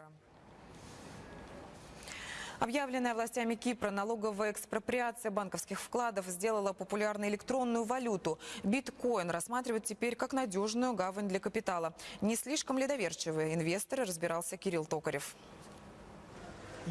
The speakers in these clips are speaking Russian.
евро. Объявленная властями Кипра налоговая экспроприация банковских вкладов сделала популярной электронную валюту. Биткоин рассматривают теперь как надежную гавань для капитала. Не слишком ли доверчивые инвесторы, разбирался Кирилл Токарев.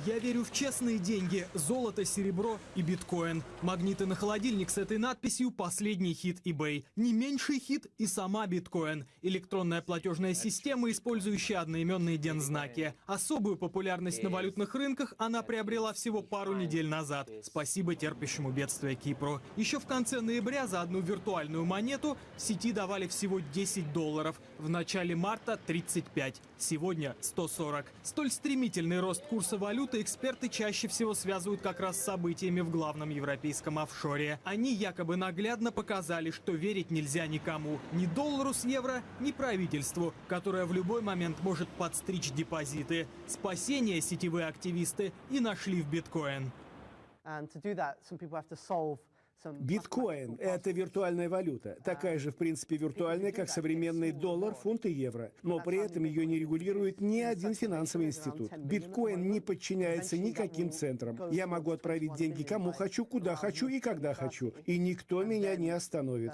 Я верю в честные деньги, золото, серебро и биткоин. Магниты на холодильник с этой надписью «Последний хит eBay». Не меньший хит и сама биткоин. Электронная платежная система, использующая одноименные дензнаки. Особую популярность на валютных рынках она приобрела всего пару недель назад. Спасибо терпящему бедствия Кипру. Еще в конце ноября за одну виртуальную монету в сети давали всего 10 долларов. В начале марта 35. Сегодня 140. Столь стремительный рост курса валют валюты эксперты чаще всего связывают как раз с событиями в главном европейском офшоре. Они якобы наглядно показали, что верить нельзя никому. Ни доллару с евро, ни правительству, которое в любой момент может подстричь депозиты. Спасение сетевые активисты и нашли в биткоин. Биткоин – это виртуальная валюта, такая же, в принципе, виртуальная, как современный доллар, фунт и евро. Но при этом ее не регулирует ни один финансовый институт. Биткоин не подчиняется никаким центрам. Я могу отправить деньги кому хочу, куда хочу и когда хочу. И никто меня не остановит.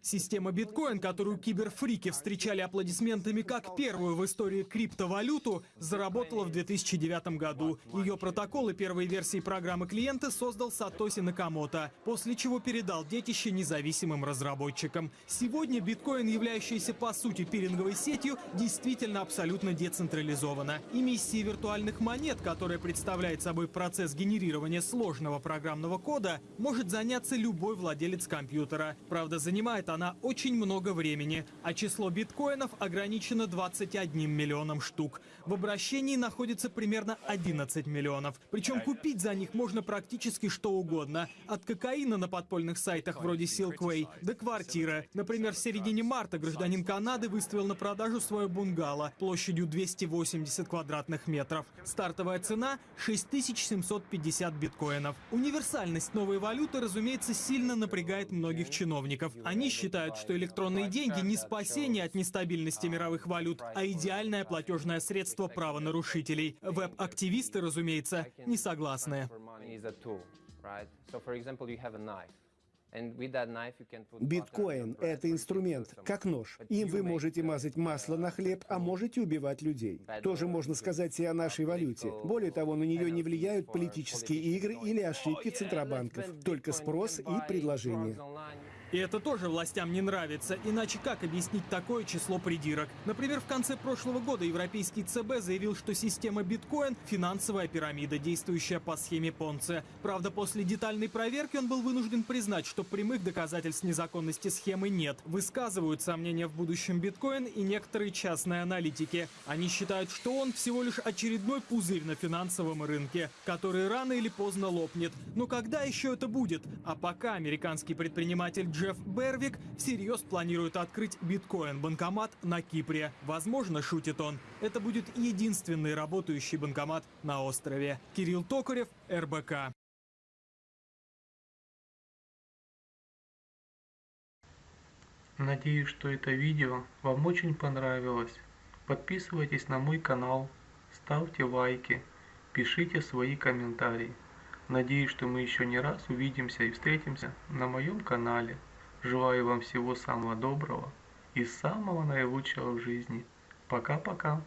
Система биткоин, которую киберфрики встречали аплодисментами как первую в истории криптовалюту, заработала в 2009 году. Ее протоколы первой версии программы клиента создал Сатоси Накамото, после чего передал детище независимым разработчикам. Сегодня биткоин, являющийся по сути пиринговой сетью, действительно абсолютно децентрализована. Эмиссия виртуальных монет, которая представляет собой процесс генерирования сложного программного кода, может заняться любой владелец компьютера. Правда, занимает она очень много времени, а число биткоинов ограничено 21 миллионом штук. В обращении находится примерно 11 миллионов. Причем купить за них можно практически что угодно. От кокаина на подпольных сайтах вроде Silkway до квартиры. Например, в середине марта гражданин Канады выставил на продажу свое бунгало площадью 280 квадратных метров. Стартовая цена 6750 биткоинов. Универсальность новой валюты, разумеется, сильно напрягает многих чиновников. Они считают, что электронные деньги не спасение от нестабильности мировых валют, а идеальное платежное средство правонарушителей. Веб-активисты, разумеется, не согласны. Биткоин — это инструмент, как нож. Им вы можете мазать масло на хлеб, а можете убивать людей. Тоже можно сказать и о нашей валюте. Более того, на нее не влияют политические игры или ошибки центробанков, только спрос и предложение. И это тоже властям не нравится, иначе как объяснить такое число придирок? Например, в конце прошлого года европейский ЦБ заявил, что система биткоин – финансовая пирамида, действующая по схеме Понце. Правда, после детальной проверки он был вынужден признать, что прямых доказательств незаконности схемы нет. Высказывают сомнения в будущем биткоин и некоторые частные аналитики. Они считают, что он всего лишь очередной пузырь на финансовом рынке, который рано или поздно лопнет. Но когда еще это будет? А пока американский предприниматель Джефф Бервик всерьез планирует открыть биткоин-банкомат на Кипре. Возможно, шутит он, это будет единственный работающий банкомат на острове. Кирилл Токарев, РБК. Надеюсь, что это видео вам очень понравилось. Подписывайтесь на мой канал, ставьте лайки, пишите свои комментарии. Надеюсь, что мы еще не раз увидимся и встретимся на моем канале. Желаю вам всего самого доброго и самого наилучшего в жизни. Пока-пока.